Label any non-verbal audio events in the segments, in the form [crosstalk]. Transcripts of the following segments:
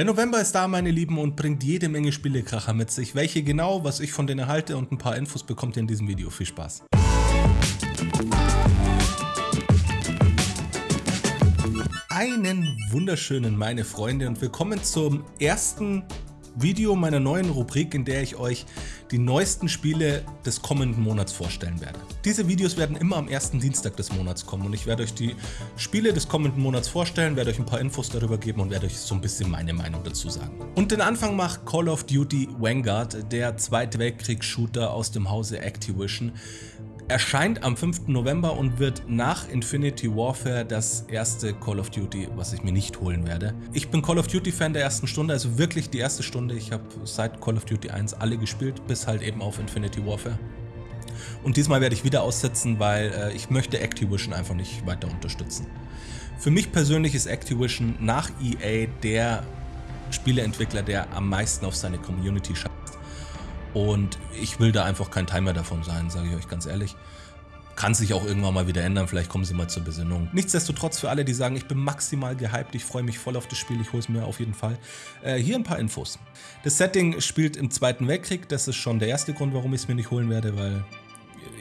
Der November ist da, meine Lieben, und bringt jede Menge Spielekracher mit sich. Welche genau, was ich von denen halte und ein paar Infos bekommt ihr in diesem Video. Viel Spaß! Einen wunderschönen, meine Freunde, und willkommen zum ersten Video meiner neuen Rubrik, in der ich euch die neuesten Spiele des kommenden Monats vorstellen werde. Diese Videos werden immer am ersten Dienstag des Monats kommen und ich werde euch die Spiele des kommenden Monats vorstellen, werde euch ein paar Infos darüber geben und werde euch so ein bisschen meine Meinung dazu sagen. Und den Anfang macht Call of Duty Vanguard, der Zweite Weltkriegs-Shooter aus dem Hause Activision, erscheint am 5. November und wird nach Infinity Warfare das erste Call of Duty, was ich mir nicht holen werde. Ich bin Call of Duty Fan der ersten Stunde, also wirklich die erste Stunde. Ich habe seit Call of Duty 1 alle gespielt, bis halt eben auf Infinity Warfare. Und diesmal werde ich wieder aussetzen, weil äh, ich möchte Activision einfach nicht weiter unterstützen. Für mich persönlich ist Activision nach EA der Spieleentwickler, der am meisten auf seine Community schafft. Und ich will da einfach kein Timer davon sein, sage ich euch ganz ehrlich. Kann sich auch irgendwann mal wieder ändern, vielleicht kommen sie mal zur Besinnung. Nichtsdestotrotz für alle, die sagen, ich bin maximal gehypt, ich freue mich voll auf das Spiel, ich hole es mir auf jeden Fall. Äh, hier ein paar Infos. Das Setting spielt im Zweiten Weltkrieg, das ist schon der erste Grund, warum ich es mir nicht holen werde, weil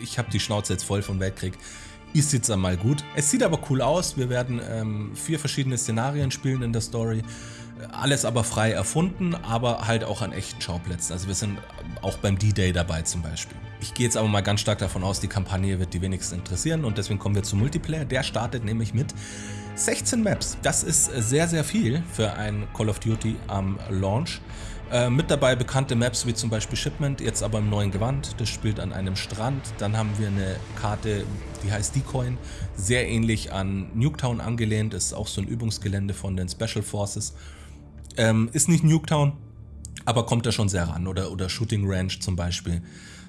ich habe die Schnauze jetzt voll vom Weltkrieg. Ist jetzt einmal gut. Es sieht aber cool aus, wir werden ähm, vier verschiedene Szenarien spielen in der Story. Alles aber frei erfunden, aber halt auch an echten Schauplätzen. Also wir sind auch beim D-Day dabei zum Beispiel. Ich gehe jetzt aber mal ganz stark davon aus, die Kampagne wird die wenigsten interessieren und deswegen kommen wir zum Multiplayer. Der startet nämlich mit 16 Maps. Das ist sehr, sehr viel für ein Call of Duty am Launch. Äh, mit dabei bekannte Maps wie zum Beispiel Shipment, jetzt aber im neuen Gewand. Das spielt an einem Strand. Dann haben wir eine Karte, die heißt Decoin. Sehr ähnlich an Nuketown angelehnt. Ist auch so ein Übungsgelände von den Special Forces. Ähm, ist nicht Nuketown, aber kommt da schon sehr ran. Oder, oder Shooting Ranch zum Beispiel.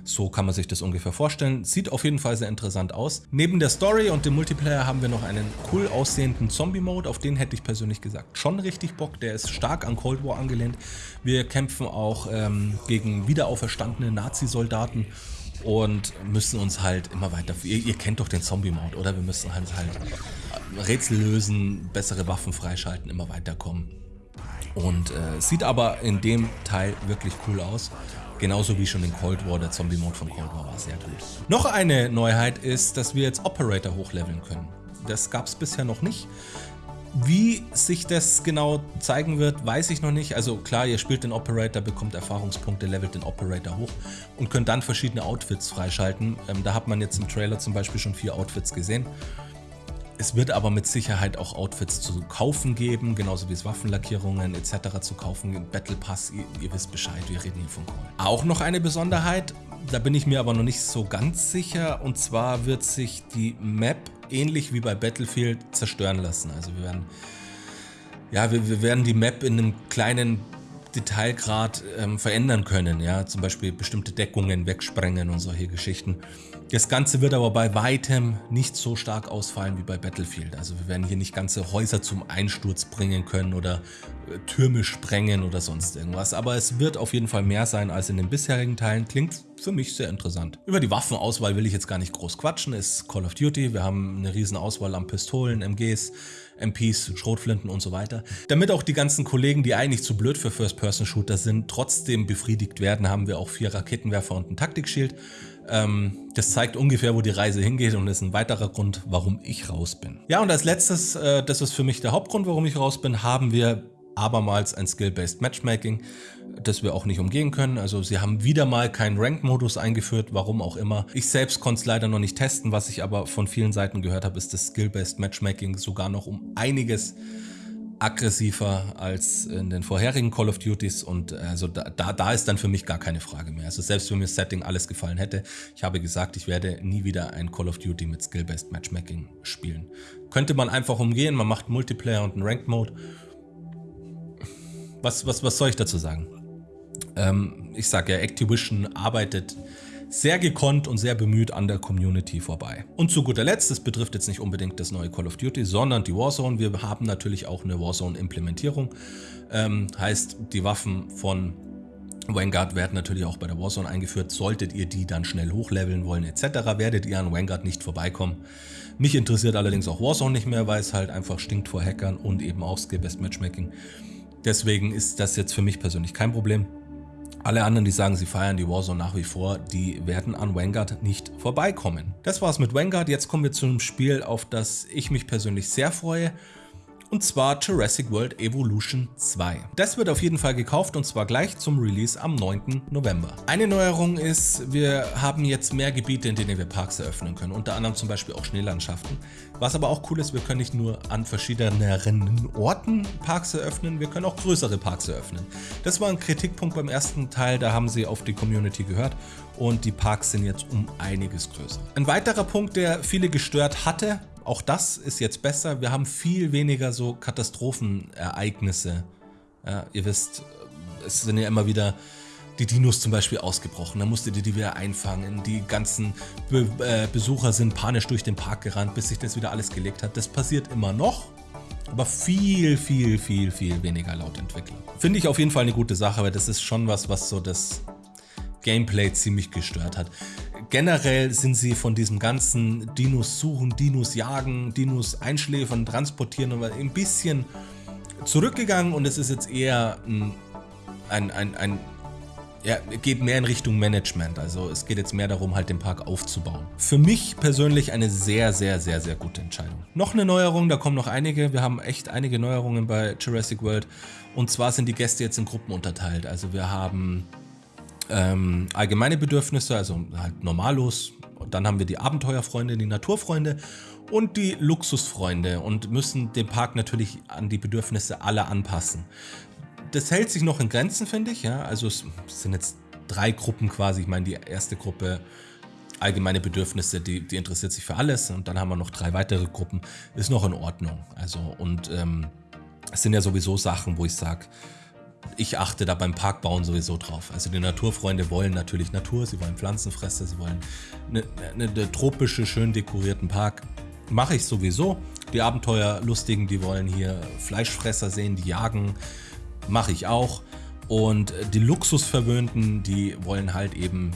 So kann man sich das ungefähr vorstellen. Sieht auf jeden Fall sehr interessant aus. Neben der Story und dem Multiplayer haben wir noch einen cool aussehenden Zombie-Mode. Auf den hätte ich persönlich gesagt schon richtig Bock. Der ist stark an Cold War angelehnt. Wir kämpfen auch ähm, gegen wiederauferstandene Nazi-Soldaten und müssen uns halt immer weiter... Ihr, ihr kennt doch den Zombie-Mode, oder? Wir müssen halt, halt Rätsel lösen, bessere Waffen freischalten, immer weiterkommen. Und äh, sieht aber in dem Teil wirklich cool aus. Genauso wie schon in Cold War, der Zombie-Mode von Cold War war sehr gut. Noch eine Neuheit ist, dass wir jetzt Operator hochleveln können. Das gab es bisher noch nicht. Wie sich das genau zeigen wird, weiß ich noch nicht. Also klar, ihr spielt den Operator, bekommt Erfahrungspunkte, levelt den Operator hoch und könnt dann verschiedene Outfits freischalten. Ähm, da hat man jetzt im Trailer zum Beispiel schon vier Outfits gesehen. Es wird aber mit Sicherheit auch Outfits zu kaufen geben, genauso wie es Waffenlackierungen etc. zu kaufen. Battle Pass, ihr, ihr wisst Bescheid, wir reden hier von Call. Auch noch eine Besonderheit, da bin ich mir aber noch nicht so ganz sicher, und zwar wird sich die Map ähnlich wie bei Battlefield zerstören lassen. Also wir werden, ja, wir, wir werden die Map in einem kleinen Detailgrad ähm, verändern können, ja, zum Beispiel bestimmte Deckungen wegsprengen und solche Geschichten. Das Ganze wird aber bei weitem nicht so stark ausfallen wie bei Battlefield. Also wir werden hier nicht ganze Häuser zum Einsturz bringen können oder äh, Türme sprengen oder sonst irgendwas. Aber es wird auf jeden Fall mehr sein als in den bisherigen Teilen. Klingt für mich sehr interessant. Über die Waffenauswahl will ich jetzt gar nicht groß quatschen. Ist Call of Duty. Wir haben eine riesen Auswahl an Pistolen, MGs, MPs, Schrotflinten und so weiter. Damit auch die ganzen Kollegen, die eigentlich zu blöd für First-Person-Shooter sind, trotzdem befriedigt werden, haben wir auch vier Raketenwerfer und ein Taktikschild. Ähm, das zeigt ungefähr, wo die Reise hingeht und ist ein weiterer Grund, warum ich raus bin. Ja, und als letztes, äh, das ist für mich der Hauptgrund, warum ich raus bin, haben wir abermals ein Skill-Based Matchmaking, das wir auch nicht umgehen können. Also sie haben wieder mal keinen Rank-Modus eingeführt, warum auch immer. Ich selbst konnte es leider noch nicht testen, was ich aber von vielen Seiten gehört habe, ist das Skill-Based Matchmaking sogar noch um einiges aggressiver als in den vorherigen Call of Duties und also da, da, da ist dann für mich gar keine Frage mehr. Also selbst wenn mir das Setting alles gefallen hätte, ich habe gesagt, ich werde nie wieder ein Call of Duty mit Skill-Based Matchmaking spielen. Könnte man einfach umgehen, man macht Multiplayer und einen Ranked Mode. Was, was, was soll ich dazu sagen? Ähm, ich sage ja, Activision arbeitet sehr gekonnt und sehr bemüht an der Community vorbei. Und zu guter Letzt, das betrifft jetzt nicht unbedingt das neue Call of Duty, sondern die Warzone. Wir haben natürlich auch eine Warzone-Implementierung. Ähm, heißt, die Waffen von Vanguard werden natürlich auch bei der Warzone eingeführt. Solltet ihr die dann schnell hochleveln wollen etc., werdet ihr an Vanguard nicht vorbeikommen. Mich interessiert allerdings auch Warzone nicht mehr, weil es halt einfach stinkt vor Hackern und eben auch Skill-Best Matchmaking. Deswegen ist das jetzt für mich persönlich kein Problem. Alle anderen, die sagen, sie feiern die Warzone nach wie vor, die werden an Vanguard nicht vorbeikommen. Das war's mit Vanguard. Jetzt kommen wir zu einem Spiel, auf das ich mich persönlich sehr freue und zwar Jurassic World Evolution 2. Das wird auf jeden Fall gekauft und zwar gleich zum Release am 9. November. Eine Neuerung ist, wir haben jetzt mehr Gebiete, in denen wir Parks eröffnen können, unter anderem zum Beispiel auch Schneelandschaften. Was aber auch cool ist, wir können nicht nur an verschiedenen Orten Parks eröffnen, wir können auch größere Parks eröffnen. Das war ein Kritikpunkt beim ersten Teil, da haben sie auf die Community gehört und die Parks sind jetzt um einiges größer. Ein weiterer Punkt, der viele gestört hatte, auch das ist jetzt besser. Wir haben viel weniger so Katastrophenereignisse. Ja, ihr wisst, es sind ja immer wieder die Dinos zum Beispiel ausgebrochen. Da musstet ihr die wieder einfangen. Die ganzen Be äh, Besucher sind panisch durch den Park gerannt, bis sich das wieder alles gelegt hat. Das passiert immer noch, aber viel, viel, viel, viel weniger laut Entwickler. Finde ich auf jeden Fall eine gute Sache, weil das ist schon was, was so das Gameplay ziemlich gestört hat. Generell sind sie von diesem ganzen Dinos suchen, Dinos jagen, Dinos einschläfern, transportieren und ein bisschen zurückgegangen und es ist jetzt eher ein, ein, ein, ein ja, geht mehr in Richtung Management. Also es geht jetzt mehr darum, halt den Park aufzubauen. Für mich persönlich eine sehr, sehr, sehr, sehr gute Entscheidung. Noch eine Neuerung, da kommen noch einige. Wir haben echt einige Neuerungen bei Jurassic World. Und zwar sind die Gäste jetzt in Gruppen unterteilt. Also wir haben ähm, allgemeine Bedürfnisse, also halt normallos. Und dann haben wir die Abenteuerfreunde, die Naturfreunde und die Luxusfreunde und müssen den Park natürlich an die Bedürfnisse aller anpassen. Das hält sich noch in Grenzen, finde ich. Ja? Also es sind jetzt drei Gruppen quasi. Ich meine, die erste Gruppe allgemeine Bedürfnisse, die, die interessiert sich für alles. Und dann haben wir noch drei weitere Gruppen. Ist noch in Ordnung. Also und ähm, es sind ja sowieso Sachen, wo ich sage, ich achte da beim Parkbauen sowieso drauf. Also die Naturfreunde wollen natürlich Natur, sie wollen Pflanzenfresser, sie wollen eine, eine, eine tropische, schön dekorierten Park. Mache ich sowieso. Die Abenteuerlustigen, die wollen hier Fleischfresser sehen, die jagen. Mache ich auch. Und die Luxusverwöhnten, die wollen halt eben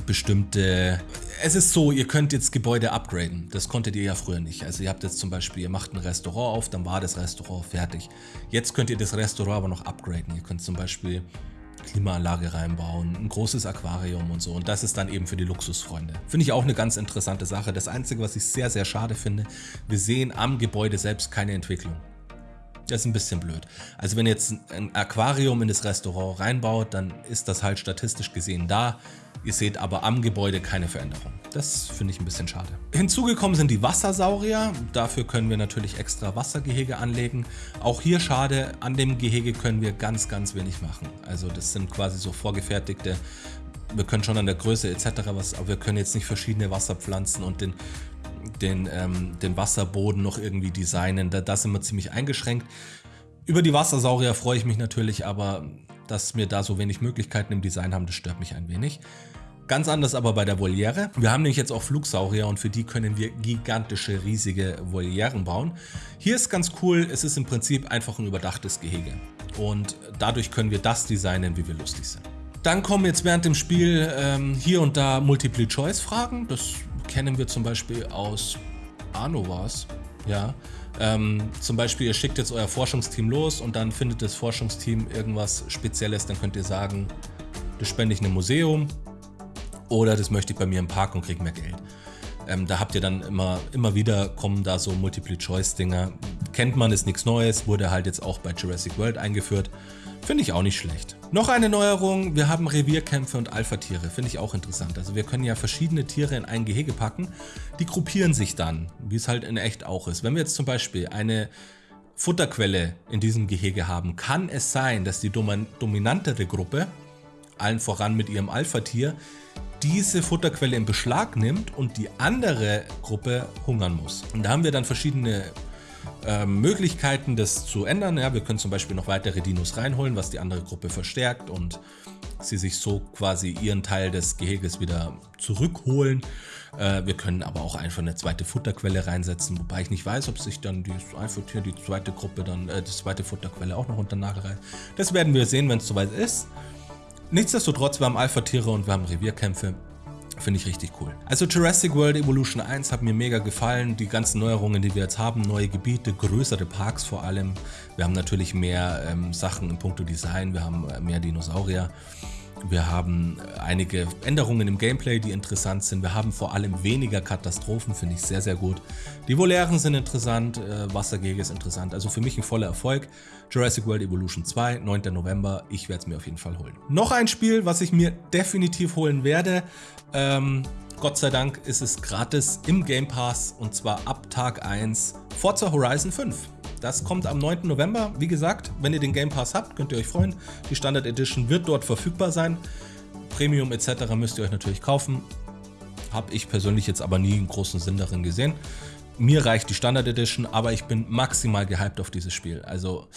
bestimmte... Es ist so, ihr könnt jetzt Gebäude upgraden. Das konntet ihr ja früher nicht. Also ihr habt jetzt zum Beispiel, ihr macht ein Restaurant auf, dann war das Restaurant fertig. Jetzt könnt ihr das Restaurant aber noch upgraden. Ihr könnt zum Beispiel Klimaanlage reinbauen, ein großes Aquarium und so. Und das ist dann eben für die Luxusfreunde. Finde ich auch eine ganz interessante Sache. Das Einzige, was ich sehr, sehr schade finde, wir sehen am Gebäude selbst keine Entwicklung. Das ist ein bisschen blöd. Also wenn ihr jetzt ein Aquarium in das Restaurant reinbaut, dann ist das halt statistisch gesehen da. Ihr seht aber am Gebäude keine Veränderung. Das finde ich ein bisschen schade. Hinzugekommen sind die Wassersaurier. Dafür können wir natürlich extra Wassergehege anlegen. Auch hier schade, an dem Gehege können wir ganz, ganz wenig machen. Also das sind quasi so vorgefertigte wir können schon an der Größe etc. was, aber wir können jetzt nicht verschiedene Wasserpflanzen und den, den, ähm, den Wasserboden noch irgendwie designen. Da, da sind wir ziemlich eingeschränkt. Über die Wassersaurier freue ich mich natürlich, aber dass wir da so wenig Möglichkeiten im Design haben, das stört mich ein wenig. Ganz anders aber bei der Voliere. Wir haben nämlich jetzt auch Flugsaurier und für die können wir gigantische, riesige Volieren bauen. Hier ist ganz cool, es ist im Prinzip einfach ein überdachtes Gehege. Und dadurch können wir das designen, wie wir lustig sind. Dann kommen jetzt während dem Spiel ähm, hier und da Multiple-Choice-Fragen. Das kennen wir zum Beispiel aus Anovas. Ja, ähm, zum Beispiel, ihr schickt jetzt euer Forschungsteam los und dann findet das Forschungsteam irgendwas Spezielles. Dann könnt ihr sagen, das spende ich einem Museum oder das möchte ich bei mir im Park und kriege mehr Geld. Ähm, da habt ihr dann immer, immer wieder kommen da so Multiple-Choice-Dinger. Kennt man, ist nichts Neues, wurde halt jetzt auch bei Jurassic World eingeführt. Finde ich auch nicht schlecht. Noch eine Neuerung, wir haben Revierkämpfe und Alpha-Tiere, finde ich auch interessant. Also wir können ja verschiedene Tiere in ein Gehege packen, die gruppieren sich dann, wie es halt in echt auch ist. Wenn wir jetzt zum Beispiel eine Futterquelle in diesem Gehege haben, kann es sein, dass die dominantere Gruppe, allen voran mit ihrem Alpha-Tier, diese Futterquelle in Beschlag nimmt und die andere Gruppe hungern muss. Und da haben wir dann verschiedene äh, Möglichkeiten, das zu ändern. Ja, wir können zum Beispiel noch weitere Dinos reinholen, was die andere Gruppe verstärkt und sie sich so quasi ihren Teil des Geheges wieder zurückholen. Äh, wir können aber auch einfach eine zweite Futterquelle reinsetzen, wobei ich nicht weiß, ob sich dann die, einfach die zweite Gruppe dann, äh, die zweite Futterquelle auch noch unter Nagel reißt. Das werden wir sehen, wenn es soweit ist. Nichtsdestotrotz, wir haben Alpha-Tiere und wir haben Revierkämpfe. Finde ich richtig cool. Also Jurassic World Evolution 1 hat mir mega gefallen. Die ganzen Neuerungen, die wir jetzt haben, neue Gebiete, größere Parks vor allem. Wir haben natürlich mehr ähm, Sachen in puncto Design, wir haben äh, mehr Dinosaurier. Wir haben einige Änderungen im Gameplay, die interessant sind. Wir haben vor allem weniger Katastrophen, finde ich sehr, sehr gut. Die Volären sind interessant, äh, Wassergege ist interessant. Also für mich ein voller Erfolg. Jurassic World Evolution 2, 9. November. Ich werde es mir auf jeden Fall holen. Noch ein Spiel, was ich mir definitiv holen werde. Ähm, Gott sei Dank ist es gratis im Game Pass und zwar ab Tag 1 Forza Horizon 5. Das kommt am 9. November. Wie gesagt, wenn ihr den Game Pass habt, könnt ihr euch freuen. Die Standard Edition wird dort verfügbar sein. Premium etc. müsst ihr euch natürlich kaufen. Habe ich persönlich jetzt aber nie einen großen Sinn darin gesehen. Mir reicht die Standard Edition, aber ich bin maximal gehypt auf dieses Spiel. Also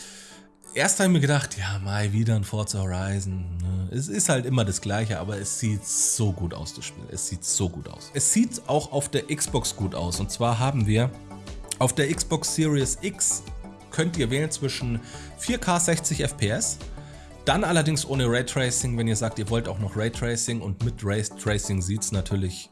erst habe ich mir gedacht, ja, mal wieder ein Forza Horizon. Ne? Es ist halt immer das gleiche, aber es sieht so gut aus, das Spiel. Es sieht so gut aus. Es sieht auch auf der Xbox gut aus. Und zwar haben wir auf der Xbox Series X könnt ihr wählen zwischen 4K 60 FPS, dann allerdings ohne Raytracing, wenn ihr sagt, ihr wollt auch noch Raytracing und mit Raytracing sieht es natürlich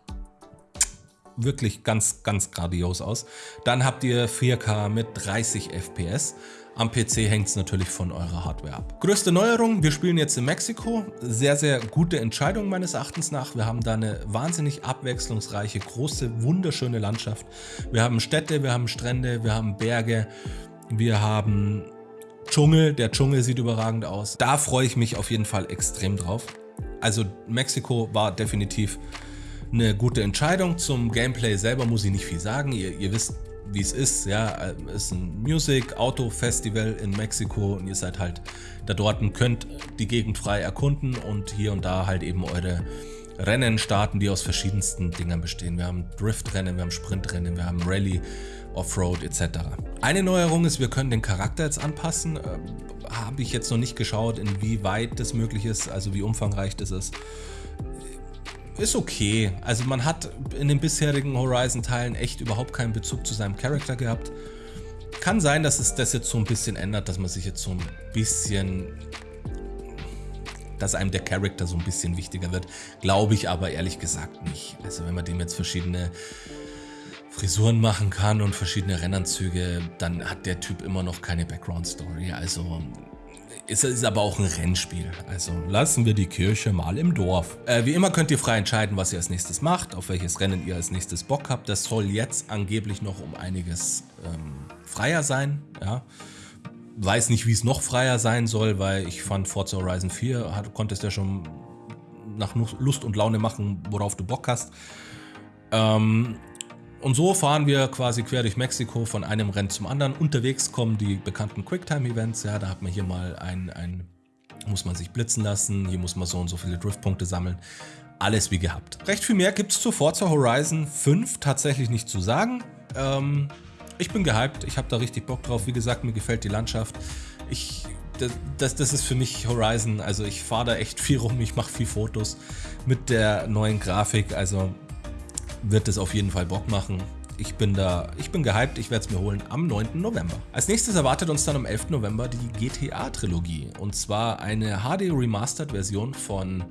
wirklich ganz, ganz grandios aus. Dann habt ihr 4K mit 30 FPS. Am PC hängt es natürlich von eurer Hardware ab. Größte Neuerung, wir spielen jetzt in Mexiko. Sehr, sehr gute Entscheidung meines Erachtens nach. Wir haben da eine wahnsinnig abwechslungsreiche, große, wunderschöne Landschaft. Wir haben Städte, wir haben Strände, wir haben Berge. Wir haben Dschungel, der Dschungel sieht überragend aus. Da freue ich mich auf jeden Fall extrem drauf. Also Mexiko war definitiv eine gute Entscheidung. Zum Gameplay selber muss ich nicht viel sagen. Ihr, ihr wisst, wie es ist. Ja, es ist ein Music Auto Festival in Mexiko und ihr seid halt da dort und könnt die Gegend frei erkunden und hier und da halt eben eure Rennen starten, die aus verschiedensten Dingern bestehen. Wir haben Driftrennen, wir haben Sprintrennen, wir haben Rallye, Offroad etc. Eine Neuerung ist, wir können den Charakter jetzt anpassen. Äh, Habe ich jetzt noch nicht geschaut, inwieweit das möglich ist, also wie umfangreich das ist. Ist okay. Also man hat in den bisherigen Horizon-Teilen echt überhaupt keinen Bezug zu seinem Charakter gehabt. Kann sein, dass es das jetzt so ein bisschen ändert, dass man sich jetzt so ein bisschen dass einem der Charakter so ein bisschen wichtiger wird. Glaube ich aber ehrlich gesagt nicht. Also wenn man dem jetzt verschiedene Frisuren machen kann und verschiedene Rennanzüge, dann hat der Typ immer noch keine Background-Story. Also ist, ist aber auch ein Rennspiel. Also lassen wir die Kirche mal im Dorf. Äh, wie immer könnt ihr frei entscheiden, was ihr als nächstes macht, auf welches Rennen ihr als nächstes Bock habt. Das soll jetzt angeblich noch um einiges ähm, freier sein. Ja. Weiß nicht, wie es noch freier sein soll, weil ich fand Forza Horizon 4 hat, konntest ja schon nach Lust und Laune machen, worauf du Bock hast. Ähm, und so fahren wir quasi quer durch Mexiko von einem Rennen zum anderen. Unterwegs kommen die bekannten Quicktime-Events. Ja, da hat man hier mal ein, ein, muss man sich blitzen lassen, hier muss man so und so viele Driftpunkte sammeln. Alles wie gehabt. Recht viel mehr gibt es zu Forza Horizon 5 tatsächlich nicht zu sagen. Ähm, ich bin gehypt, ich habe da richtig Bock drauf. Wie gesagt, mir gefällt die Landschaft. Ich, das, das, das ist für mich Horizon. Also ich fahre da echt viel rum, ich mache viel Fotos mit der neuen Grafik. Also wird es auf jeden Fall Bock machen. Ich bin da, ich bin gehypt, ich werde es mir holen am 9. November. Als nächstes erwartet uns dann am 11. November die GTA-Trilogie. Und zwar eine HD Remastered Version von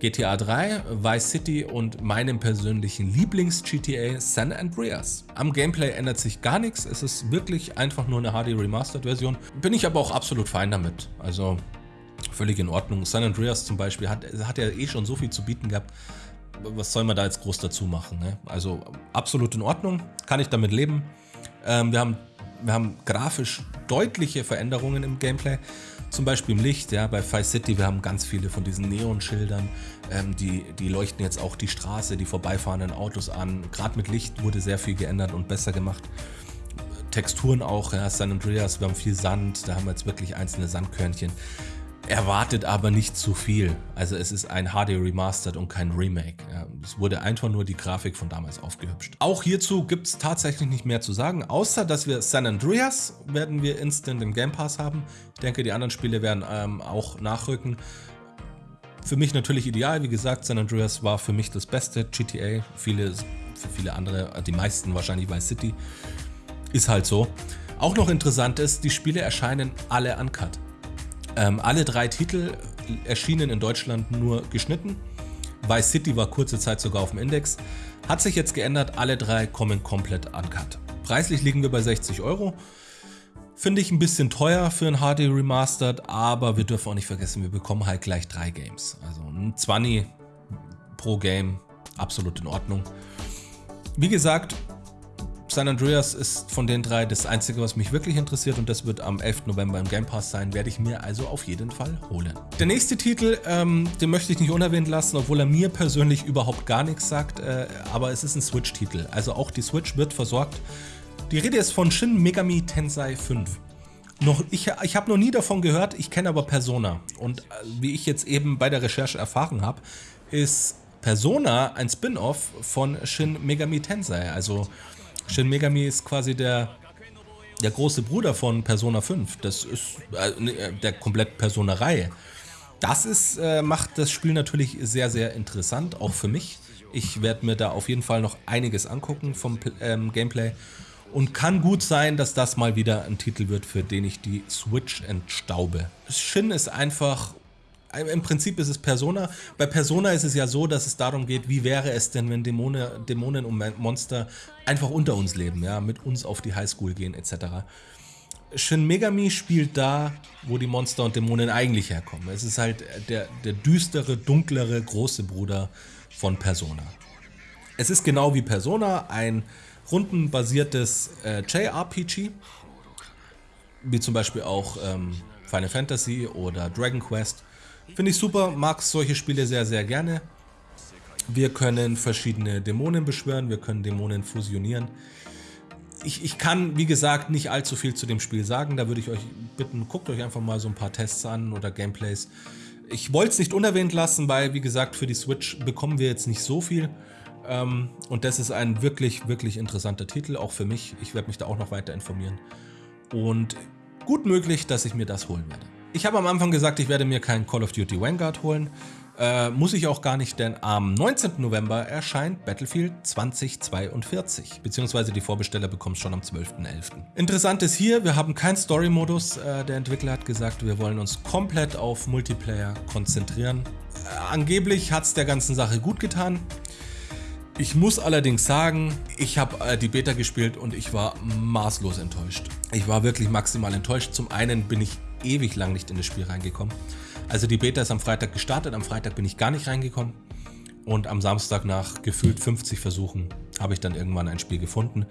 GTA 3, Vice City und meinem persönlichen Lieblings-GTA San Andreas. Am Gameplay ändert sich gar nichts, es ist wirklich einfach nur eine HD Remastered Version. Bin ich aber auch absolut fein damit. Also völlig in Ordnung. San Andreas zum Beispiel hat, hat ja eh schon so viel zu bieten gehabt was soll man da jetzt groß dazu machen? Ne? Also absolut in Ordnung, kann ich damit leben. Ähm, wir, haben, wir haben grafisch deutliche Veränderungen im Gameplay, zum Beispiel im Licht. Ja, bei Five City, wir haben ganz viele von diesen Neonschildern, ähm, die, die leuchten jetzt auch die Straße, die vorbeifahrenden Autos an. Gerade mit Licht wurde sehr viel geändert und besser gemacht. Texturen auch, ja, San Andreas, wir haben viel Sand, da haben wir jetzt wirklich einzelne Sandkörnchen. Erwartet aber nicht zu viel. Also es ist ein HD Remastered und kein Remake. es wurde einfach nur die Grafik von damals aufgehübscht. Auch hierzu gibt es tatsächlich nicht mehr zu sagen, außer dass wir San Andreas werden wir instant im Game Pass haben. Ich denke, die anderen Spiele werden ähm, auch nachrücken. Für mich natürlich ideal, wie gesagt, San Andreas war für mich das beste GTA. Viele, für viele andere, die meisten wahrscheinlich Vice City. Ist halt so. Auch noch interessant ist, die Spiele erscheinen alle uncut. Ähm, alle drei Titel erschienen in Deutschland nur geschnitten. Vice City war kurze Zeit sogar auf dem Index. Hat sich jetzt geändert, alle drei kommen komplett uncut. Preislich liegen wir bei 60 Euro. Finde ich ein bisschen teuer für ein HD Remastered, aber wir dürfen auch nicht vergessen, wir bekommen halt gleich drei Games. Also ein 20 pro Game, absolut in Ordnung. Wie gesagt, San Andreas ist von den drei das einzige, was mich wirklich interessiert und das wird am 11. November im Game Pass sein, werde ich mir also auf jeden Fall holen. Der nächste Titel, ähm, den möchte ich nicht unerwähnt lassen, obwohl er mir persönlich überhaupt gar nichts sagt, äh, aber es ist ein Switch-Titel, also auch die Switch wird versorgt. Die Rede ist von Shin Megami Tensei 5. Noch, ich ich habe noch nie davon gehört, ich kenne aber Persona und äh, wie ich jetzt eben bei der Recherche erfahren habe, ist Persona ein Spin-off von Shin Megami Tensei, also Shin Megami ist quasi der, der große Bruder von Persona 5. Das ist äh, der komplett Persona-Reihe. Das ist, äh, macht das Spiel natürlich sehr, sehr interessant, auch für mich. Ich werde mir da auf jeden Fall noch einiges angucken vom ähm, Gameplay. Und kann gut sein, dass das mal wieder ein Titel wird, für den ich die Switch entstaube. Shin ist einfach im Prinzip ist es Persona. Bei Persona ist es ja so, dass es darum geht, wie wäre es denn, wenn Dämone, Dämonen und Monster einfach unter uns leben, ja, mit uns auf die Highschool gehen etc. Shin Megami spielt da, wo die Monster und Dämonen eigentlich herkommen. Es ist halt der, der düstere, dunklere, große Bruder von Persona. Es ist genau wie Persona ein rundenbasiertes äh, JRPG, wie zum Beispiel auch ähm, Final Fantasy oder Dragon Quest. Finde ich super, mag solche Spiele sehr, sehr gerne. Wir können verschiedene Dämonen beschwören, wir können Dämonen fusionieren. Ich, ich kann, wie gesagt, nicht allzu viel zu dem Spiel sagen. Da würde ich euch bitten, guckt euch einfach mal so ein paar Tests an oder Gameplays. Ich wollte es nicht unerwähnt lassen, weil, wie gesagt, für die Switch bekommen wir jetzt nicht so viel. Ähm, und das ist ein wirklich, wirklich interessanter Titel, auch für mich. Ich werde mich da auch noch weiter informieren. Und gut möglich, dass ich mir das holen werde. Ich habe am Anfang gesagt, ich werde mir kein Call of Duty Vanguard holen. Äh, muss ich auch gar nicht, denn am 19. November erscheint Battlefield 2042, beziehungsweise die Vorbesteller bekommen es schon am 12.11. Interessant ist hier, wir haben keinen Story-Modus. Äh, der Entwickler hat gesagt, wir wollen uns komplett auf Multiplayer konzentrieren. Äh, angeblich hat es der ganzen Sache gut getan. Ich muss allerdings sagen, ich habe äh, die Beta gespielt und ich war maßlos enttäuscht. Ich war wirklich maximal enttäuscht. Zum einen bin ich ewig lang nicht in das Spiel reingekommen. Also die Beta ist am Freitag gestartet, am Freitag bin ich gar nicht reingekommen. Und am Samstag nach gefühlt 50 Versuchen habe ich dann irgendwann ein Spiel gefunden.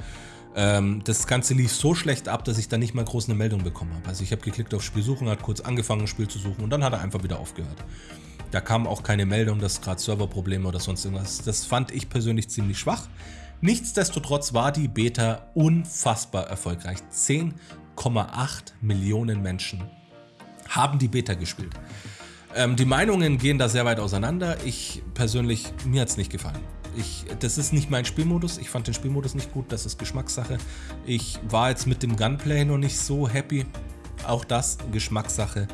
Ähm, das Ganze lief so schlecht ab, dass ich dann nicht mal groß eine Meldung bekommen habe. Also ich habe geklickt auf Spiel suchen, hat kurz angefangen, ein Spiel zu suchen und dann hat er einfach wieder aufgehört. Da kam auch keine Meldung, dass gerade Serverprobleme oder sonst irgendwas. Das fand ich persönlich ziemlich schwach. Nichtsdestotrotz war die Beta unfassbar erfolgreich. 10,8 Millionen Menschen haben die Beta gespielt. Ähm, die Meinungen gehen da sehr weit auseinander. Ich persönlich, mir hat es nicht gefallen. Ich, das ist nicht mein Spielmodus. Ich fand den Spielmodus nicht gut. Das ist Geschmackssache. Ich war jetzt mit dem Gunplay noch nicht so happy. Auch das Geschmackssache.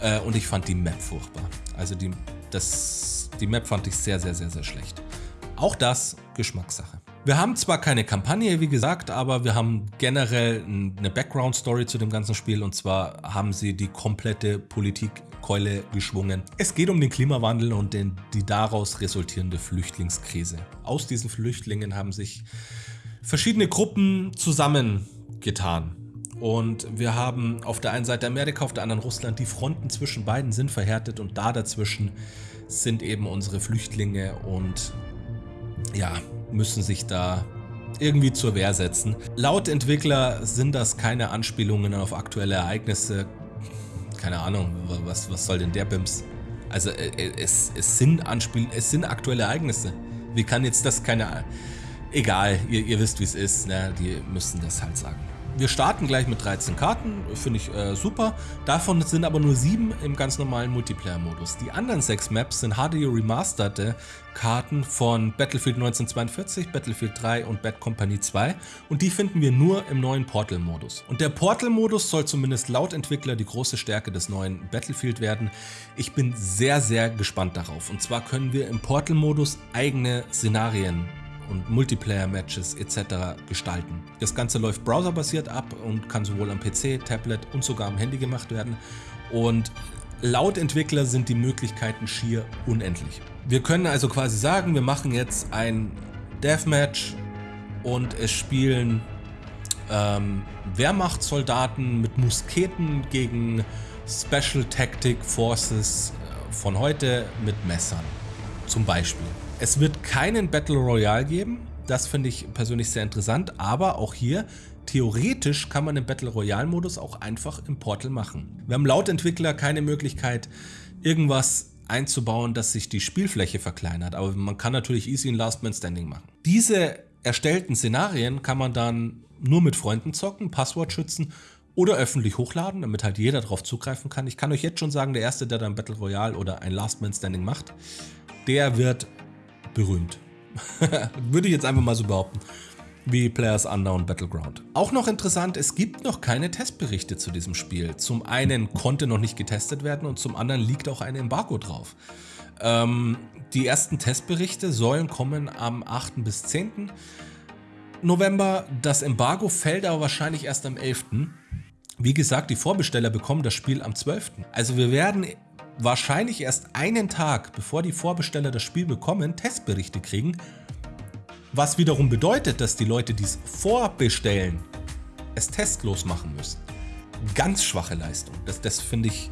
Äh, und ich fand die Map furchtbar. Also die, das, die Map fand ich sehr, sehr, sehr, sehr schlecht. Auch das Geschmackssache. Wir haben zwar keine Kampagne, wie gesagt, aber wir haben generell eine Background-Story zu dem ganzen Spiel und zwar haben sie die komplette Politikkeule geschwungen. Es geht um den Klimawandel und den, die daraus resultierende Flüchtlingskrise. Aus diesen Flüchtlingen haben sich verschiedene Gruppen zusammengetan. Und wir haben auf der einen Seite Amerika, auf der anderen Russland. Die Fronten zwischen beiden sind verhärtet und da dazwischen sind eben unsere Flüchtlinge und ja, müssen sich da irgendwie zur Wehr setzen. Laut Entwickler sind das keine Anspielungen auf aktuelle Ereignisse. Keine Ahnung, was, was soll denn der Bims? Also äh, äh, es, es, sind Anspiel es sind aktuelle Ereignisse. Wie kann jetzt das keine... Egal, ihr, ihr wisst wie es ist, ne? die müssen das halt sagen. Wir starten gleich mit 13 Karten, finde ich äh, super. Davon sind aber nur 7 im ganz normalen Multiplayer-Modus. Die anderen 6 Maps sind HD remasterte Karten von Battlefield 1942, Battlefield 3 und Bad Company 2 und die finden wir nur im neuen Portal-Modus. Und der Portal-Modus soll zumindest laut Entwickler die große Stärke des neuen Battlefield werden. Ich bin sehr, sehr gespannt darauf. Und zwar können wir im Portal-Modus eigene Szenarien und Multiplayer-Matches etc. gestalten. Das Ganze läuft browserbasiert ab und kann sowohl am PC, Tablet und sogar am Handy gemacht werden. Und laut Entwickler sind die Möglichkeiten schier unendlich. Wir können also quasi sagen, wir machen jetzt ein Deathmatch und es spielen ähm, Wehrmachtssoldaten mit Musketen gegen Special Tactic Forces äh, von heute mit Messern. Zum Beispiel. Es wird keinen Battle Royale geben. Das finde ich persönlich sehr interessant. Aber auch hier, theoretisch kann man den Battle Royale Modus auch einfach im Portal machen. Wir haben laut Entwickler keine Möglichkeit, irgendwas einzubauen, dass sich die Spielfläche verkleinert. Aber man kann natürlich easy ein Last Man Standing machen. Diese erstellten Szenarien kann man dann nur mit Freunden zocken, Passwort schützen oder öffentlich hochladen, damit halt jeder darauf zugreifen kann. Ich kann euch jetzt schon sagen, der Erste, der dann Battle Royale oder ein Last Man Standing macht, der wird berühmt. [laughs] Würde ich jetzt einfach mal so behaupten wie Players Unknown Battleground. Auch noch interessant, es gibt noch keine Testberichte zu diesem Spiel. Zum einen konnte noch nicht getestet werden und zum anderen liegt auch ein Embargo drauf. Ähm, die ersten Testberichte sollen kommen am 8. bis 10. November. Das Embargo fällt aber wahrscheinlich erst am 11. Wie gesagt, die Vorbesteller bekommen das Spiel am 12. Also wir werden wahrscheinlich erst einen Tag, bevor die Vorbesteller das Spiel bekommen, Testberichte kriegen. Was wiederum bedeutet, dass die Leute, die es vorbestellen, es testlos machen müssen. Ganz schwache Leistung. Das, das finde ich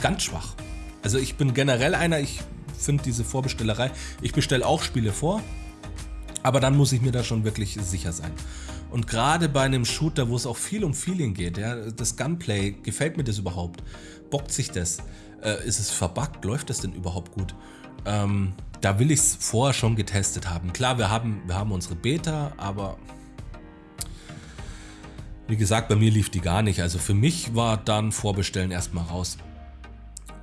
ganz schwach. Also ich bin generell einer, ich finde diese Vorbestellerei, ich bestelle auch Spiele vor, aber dann muss ich mir da schon wirklich sicher sein. Und gerade bei einem Shooter, wo es auch viel um Feeling geht, ja, das Gunplay, gefällt mir das überhaupt? Bockt sich das? Äh, ist es verbuggt? Läuft das denn überhaupt gut? Ähm, da will ich es vorher schon getestet haben. Klar, wir haben, wir haben unsere Beta, aber wie gesagt, bei mir lief die gar nicht. Also für mich war dann Vorbestellen erstmal raus.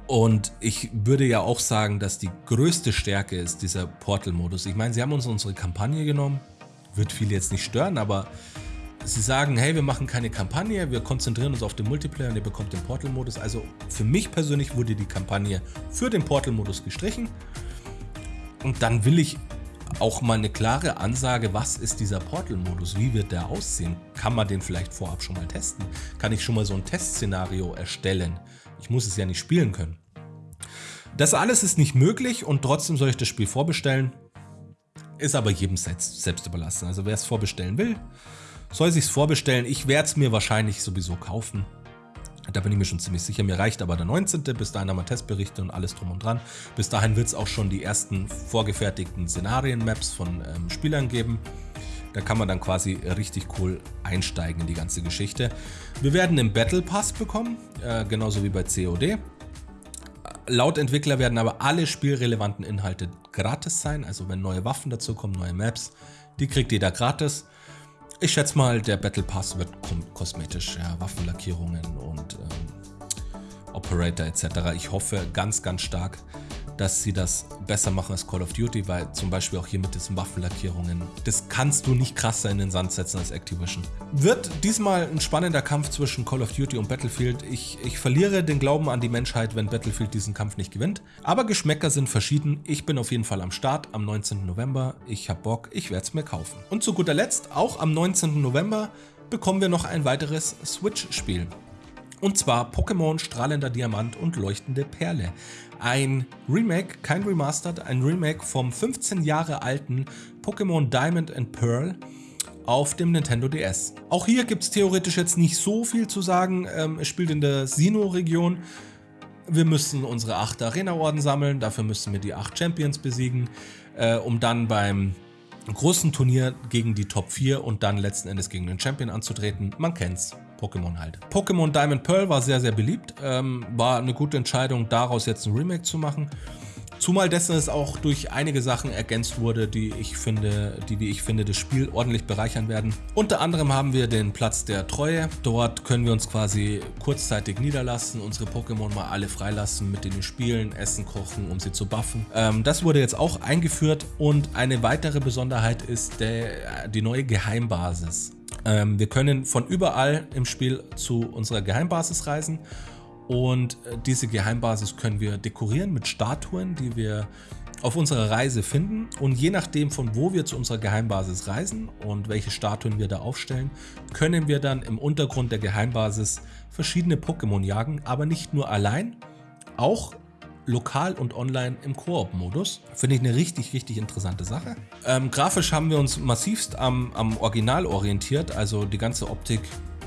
Und ich würde ja auch sagen, dass die größte Stärke ist dieser Portal-Modus. Ich meine, sie haben uns unsere Kampagne genommen, wird viele jetzt nicht stören, aber sie sagen, hey, wir machen keine Kampagne, wir konzentrieren uns auf den Multiplayer und ihr bekommt den Portal-Modus. Also für mich persönlich wurde die Kampagne für den Portal-Modus gestrichen. Und dann will ich auch mal eine klare Ansage, was ist dieser Portal-Modus, wie wird der aussehen? Kann man den vielleicht vorab schon mal testen? Kann ich schon mal so ein Testszenario erstellen? Ich muss es ja nicht spielen können. Das alles ist nicht möglich und trotzdem soll ich das Spiel vorbestellen. Ist aber jedem selbst, selbst überlassen. Also wer es vorbestellen will, soll sich vorbestellen. Ich werde es mir wahrscheinlich sowieso kaufen. Da bin ich mir schon ziemlich sicher. Mir reicht aber der 19. Bis dahin haben wir Testberichte und alles drum und dran. Bis dahin wird es auch schon die ersten vorgefertigten Szenarien-Maps von ähm, Spielern geben. Da kann man dann quasi richtig cool einsteigen in die ganze Geschichte. Wir werden einen Battle Pass bekommen, äh, genauso wie bei COD. Laut Entwickler werden aber alle spielrelevanten Inhalte gratis sein, also wenn neue Waffen dazu kommen, neue Maps, die kriegt jeder gratis. Ich schätze mal, der Battle Pass wird kosmetisch, ja, Waffenlackierungen und ähm, Operator etc. Ich hoffe ganz, ganz stark, dass sie das besser machen als Call of Duty, weil zum Beispiel auch hier mit diesen Waffenlackierungen, das kannst du nicht krasser in den Sand setzen als Activision. Wird diesmal ein spannender Kampf zwischen Call of Duty und Battlefield. Ich, ich verliere den Glauben an die Menschheit, wenn Battlefield diesen Kampf nicht gewinnt. Aber Geschmäcker sind verschieden. Ich bin auf jeden Fall am Start am 19. November. Ich hab Bock, ich werde es mir kaufen. Und zu guter Letzt, auch am 19. November bekommen wir noch ein weiteres Switch-Spiel. Und zwar Pokémon Strahlender Diamant und Leuchtende Perle. Ein Remake, kein Remastered, ein Remake vom 15 Jahre alten Pokémon Diamond and Pearl auf dem Nintendo DS. Auch hier gibt es theoretisch jetzt nicht so viel zu sagen. Ähm, es spielt in der Sinnoh-Region. Wir müssen unsere 8 Arena-Orden sammeln, dafür müssen wir die 8 Champions besiegen, äh, um dann beim großen Turnier gegen die Top 4 und dann letzten Endes gegen den Champion anzutreten. Man kennt's. Pokémon halt. Pokémon Diamond Pearl war sehr, sehr beliebt. Ähm, war eine gute Entscheidung, daraus jetzt ein Remake zu machen. Zumal dessen es auch durch einige Sachen ergänzt wurde, die ich finde, die wie ich finde das Spiel ordentlich bereichern werden. Unter anderem haben wir den Platz der Treue. Dort können wir uns quasi kurzzeitig niederlassen, unsere Pokémon mal alle freilassen, mit denen wir spielen, essen, kochen, um sie zu buffen. Ähm, das wurde jetzt auch eingeführt und eine weitere Besonderheit ist der, die neue Geheimbasis. Ähm, wir können von überall im Spiel zu unserer Geheimbasis reisen und äh, diese Geheimbasis können wir dekorieren mit Statuen, die wir auf unserer Reise finden. Und je nachdem von wo wir zu unserer Geheimbasis reisen und welche Statuen wir da aufstellen, können wir dann im Untergrund der Geheimbasis verschiedene Pokémon jagen, aber nicht nur allein, auch lokal und online im Koop-Modus. Finde ich eine richtig, richtig interessante Sache. Ähm, grafisch haben wir uns massivst am, am Original orientiert, also die ganze Optik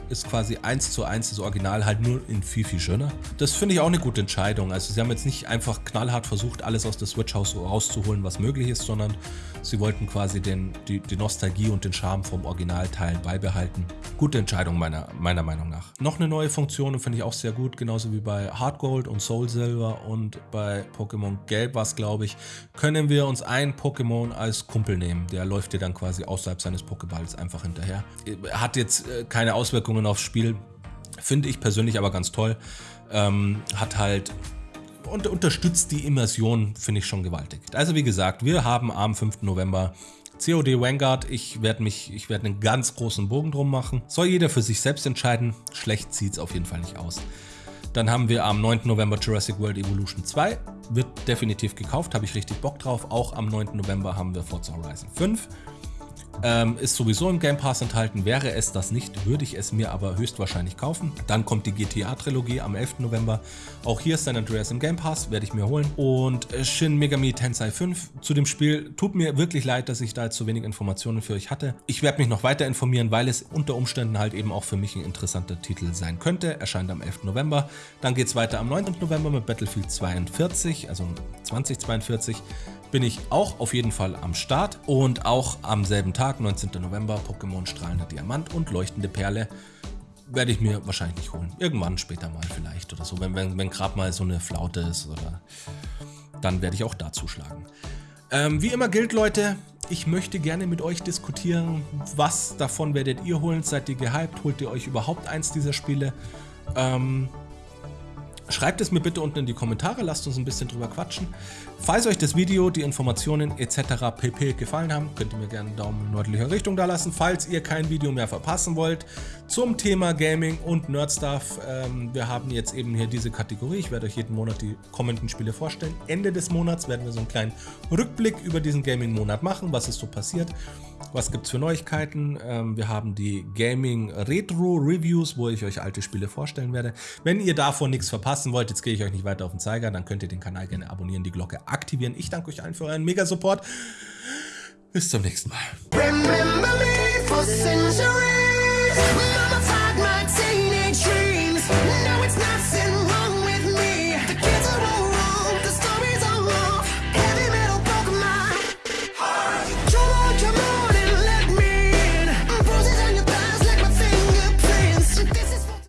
ist quasi eins zu eins das Original, halt nur in viel, viel schöner. Das finde ich auch eine gute Entscheidung. Also sie haben jetzt nicht einfach knallhart versucht, alles aus der Switch-Haus rauszuholen, was möglich ist, sondern sie wollten quasi den, die, die Nostalgie und den Charme vom Originalteil beibehalten. Gute Entscheidung meiner, meiner Meinung nach. Noch eine neue Funktion finde ich auch sehr gut, genauso wie bei Hard Gold und Soul Silver und bei Pokémon Gelb war es, glaube ich, können wir uns ein Pokémon als Kumpel nehmen. Der läuft dir dann quasi außerhalb seines Pokéballs einfach hinterher. Hat jetzt äh, keine Auswirkungen aufs Spiel. Finde ich persönlich aber ganz toll. Ähm, hat halt und unterstützt die Immersion, finde ich schon gewaltig. Also wie gesagt, wir haben am 5. November COD Vanguard. Ich werde mich, ich werde einen ganz großen Bogen drum machen. Soll jeder für sich selbst entscheiden. Schlecht sieht es auf jeden Fall nicht aus. Dann haben wir am 9. November Jurassic World Evolution 2. Wird definitiv gekauft, habe ich richtig Bock drauf. Auch am 9. November haben wir Forza Horizon 5. Ähm, ist sowieso im Game Pass enthalten. Wäre es das nicht, würde ich es mir aber höchstwahrscheinlich kaufen. Dann kommt die GTA-Trilogie am 11. November. Auch hier ist San Andreas im Game Pass, werde ich mir holen. Und äh, Shin Megami Tensei 5 zu dem Spiel. Tut mir wirklich leid, dass ich da jetzt so wenig Informationen für euch hatte. Ich werde mich noch weiter informieren, weil es unter Umständen halt eben auch für mich ein interessanter Titel sein könnte. Erscheint am 11. November. Dann geht es weiter am 9. November mit Battlefield 42, also 2042 bin ich auch auf jeden Fall am Start und auch am selben Tag, 19. November, Pokémon Strahlender Diamant und Leuchtende Perle werde ich mir wahrscheinlich nicht holen. Irgendwann später mal vielleicht oder so, wenn, wenn, wenn gerade mal so eine Flaute ist oder dann werde ich auch da zuschlagen. Ähm, wie immer gilt, Leute, ich möchte gerne mit euch diskutieren, was davon werdet ihr holen, seid ihr gehypt, holt ihr euch überhaupt eins dieser Spiele? Ähm, Schreibt es mir bitte unten in die Kommentare, lasst uns ein bisschen drüber quatschen. Falls euch das Video, die Informationen etc. pp. gefallen haben, könnt ihr mir gerne einen Daumen in nördlicher Richtung da lassen. Falls ihr kein Video mehr verpassen wollt zum Thema Gaming und Nerdstuff, ähm, wir haben jetzt eben hier diese Kategorie. Ich werde euch jeden Monat die kommenden Spiele vorstellen. Ende des Monats werden wir so einen kleinen Rückblick über diesen Gaming-Monat machen, was ist so passiert. Was gibt es für Neuigkeiten? Ähm, wir haben die Gaming Retro Reviews, wo ich euch alte Spiele vorstellen werde. Wenn ihr davon nichts verpassen wollt, jetzt gehe ich euch nicht weiter auf den Zeiger, dann könnt ihr den Kanal gerne abonnieren, die Glocke aktivieren. Ich danke euch allen für euren Mega-Support. Bis zum nächsten Mal.